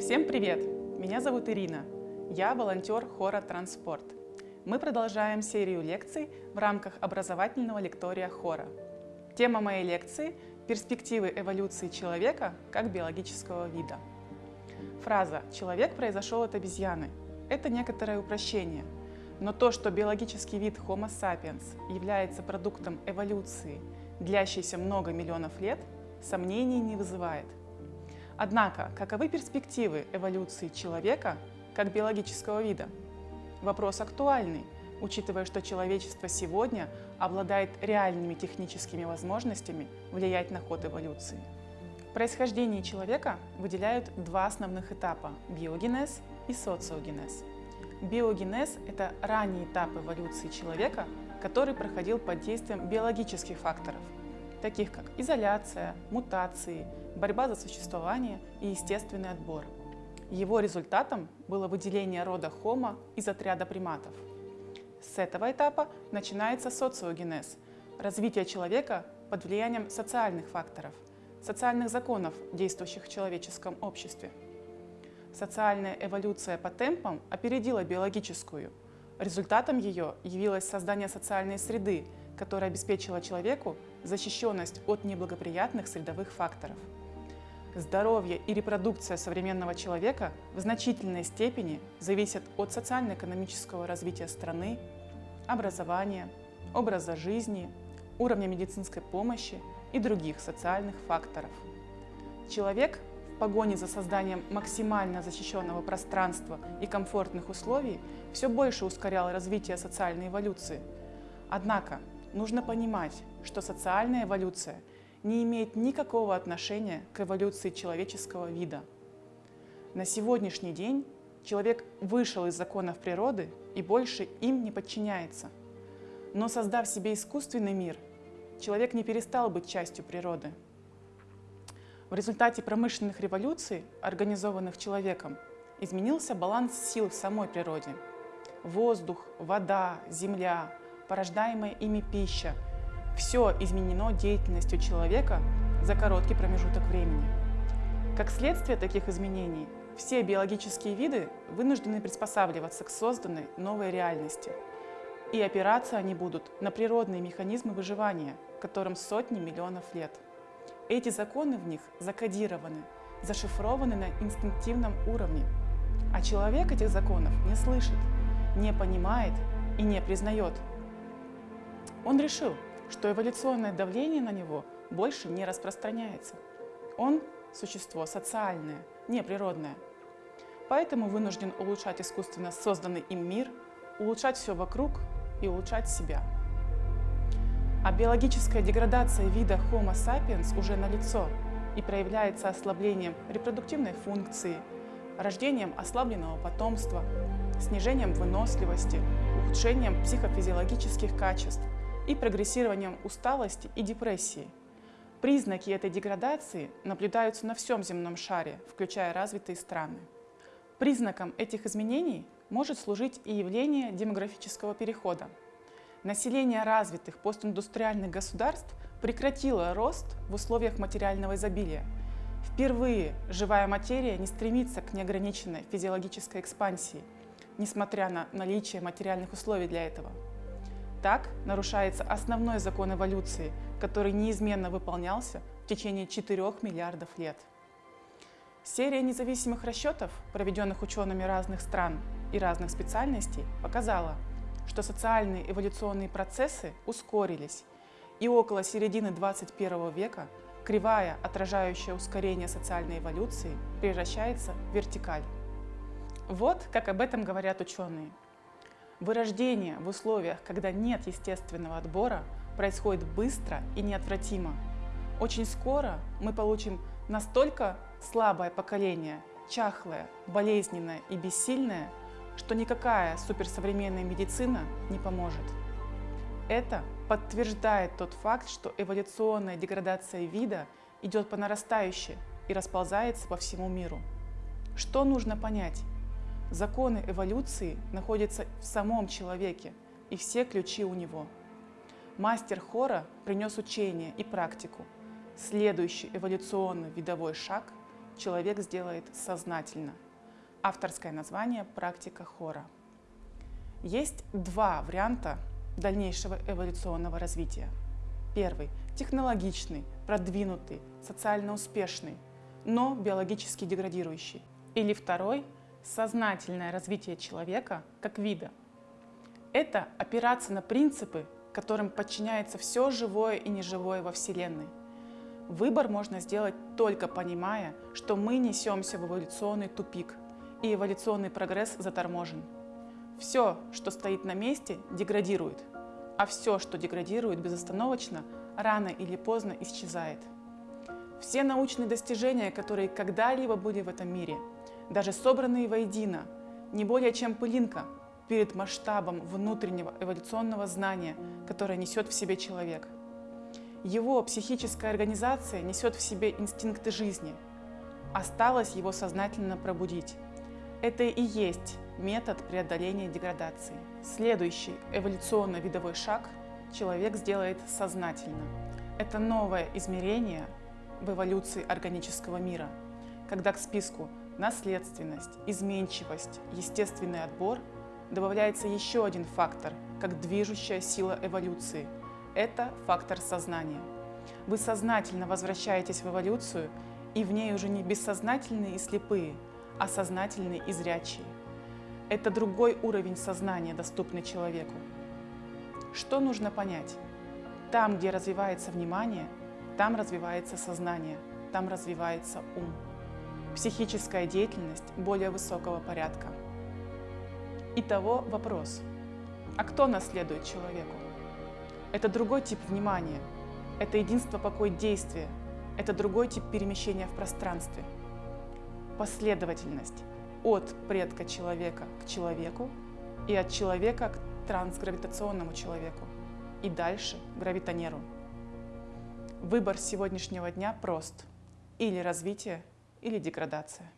Всем привет! Меня зовут Ирина. Я волонтер хора «Транспорт». Мы продолжаем серию лекций в рамках образовательного лектория хора. Тема моей лекции – перспективы эволюции человека как биологического вида. Фраза «человек произошел от обезьяны» – это некоторое упрощение, но то, что биологический вид Homo sapiens является продуктом эволюции, длящейся много миллионов лет, сомнений не вызывает – Однако, каковы перспективы эволюции человека как биологического вида? Вопрос актуальный, учитывая, что человечество сегодня обладает реальными техническими возможностями влиять на ход эволюции. В происхождении человека выделяют два основных этапа – биогенез и социогенез. Биогенез – это ранний этап эволюции человека, который проходил под действием биологических факторов, таких как изоляция, мутации, борьба за существование и естественный отбор. Его результатом было выделение рода Homo из отряда приматов. С этого этапа начинается социогенез – развитие человека под влиянием социальных факторов, социальных законов, действующих в человеческом обществе. Социальная эволюция по темпам опередила биологическую. Результатом ее явилось создание социальной среды, которая обеспечила человеку защищенность от неблагоприятных средовых факторов. Здоровье и репродукция современного человека в значительной степени зависят от социально-экономического развития страны, образования, образа жизни, уровня медицинской помощи и других социальных факторов. Человек в погоне за созданием максимально защищенного пространства и комфортных условий все больше ускорял развитие социальной эволюции. Однако нужно понимать, что социальная эволюция – не имеет никакого отношения к эволюции человеческого вида. На сегодняшний день человек вышел из законов природы и больше им не подчиняется. Но создав себе искусственный мир, человек не перестал быть частью природы. В результате промышленных революций, организованных человеком, изменился баланс сил в самой природе. Воздух, вода, земля, порождаемая ими пища – все изменено деятельностью человека за короткий промежуток времени. Как следствие таких изменений, все биологические виды вынуждены приспосабливаться к созданной новой реальности. И опираться они будут на природные механизмы выживания, которым сотни миллионов лет. Эти законы в них закодированы, зашифрованы на инстинктивном уровне. А человек этих законов не слышит, не понимает и не признает. Он решил, что эволюционное давление на него больше не распространяется. Он – существо социальное, не природное. Поэтому вынужден улучшать искусственно созданный им мир, улучшать все вокруг и улучшать себя. А биологическая деградация вида Homo sapiens уже налицо и проявляется ослаблением репродуктивной функции, рождением ослабленного потомства, снижением выносливости, ухудшением психофизиологических качеств – и прогрессированием усталости и депрессии. Признаки этой деградации наблюдаются на всем земном шаре, включая развитые страны. Признаком этих изменений может служить и явление демографического перехода. Население развитых постиндустриальных государств прекратило рост в условиях материального изобилия. Впервые живая материя не стремится к неограниченной физиологической экспансии, несмотря на наличие материальных условий для этого. Так нарушается основной закон эволюции, который неизменно выполнялся в течение 4 миллиардов лет. Серия независимых расчетов, проведенных учеными разных стран и разных специальностей, показала, что социальные эволюционные процессы ускорились, и около середины 21 века кривая, отражающая ускорение социальной эволюции, превращается в вертикаль. Вот как об этом говорят ученые. Вырождение в условиях, когда нет естественного отбора, происходит быстро и неотвратимо. Очень скоро мы получим настолько слабое поколение, чахлое, болезненное и бессильное, что никакая суперсовременная медицина не поможет. Это подтверждает тот факт, что эволюционная деградация вида идет по нарастающей и расползается по всему миру. Что нужно понять? Законы эволюции находятся в самом человеке, и все ключи у него. Мастер хора принес учение и практику. Следующий эволюционный видовой шаг – человек сделает сознательно. Авторское название «Практика хора». Есть два варианта дальнейшего эволюционного развития. Первый – технологичный, продвинутый, социально успешный, но биологически деградирующий. Или второй – сознательное развитие человека как вида. Это опираться на принципы, которым подчиняется все живое и неживое во Вселенной. Выбор можно сделать только понимая, что мы несемся в эволюционный тупик, и эволюционный прогресс заторможен. Все, что стоит на месте, деградирует, а все, что деградирует безостановочно, рано или поздно исчезает. Все научные достижения, которые когда-либо были в этом мире, даже собранные воедино, не более чем пылинка перед масштабом внутреннего эволюционного знания, которое несет в себе человек. Его психическая организация несет в себе инстинкты жизни. Осталось его сознательно пробудить. Это и есть метод преодоления деградации. Следующий эволюционно-видовой шаг человек сделает сознательно. Это новое измерение в эволюции органического мира, когда к списку наследственность, изменчивость, естественный отбор добавляется еще один фактор, как движущая сила эволюции. Это фактор сознания. Вы сознательно возвращаетесь в эволюцию, и в ней уже не бессознательные и слепые – а сознательный и зрячий. Это другой уровень сознания, доступный человеку. Что нужно понять? Там, где развивается внимание, там развивается сознание, там развивается ум. Психическая деятельность более высокого порядка. Итого вопрос. А кто наследует человеку? Это другой тип внимания. Это единство покой действия. Это другой тип перемещения в пространстве последовательность от предка человека к человеку и от человека к трансгравитационному человеку и дальше гравитонеру. Выбор сегодняшнего дня прост. Или развитие, или деградация.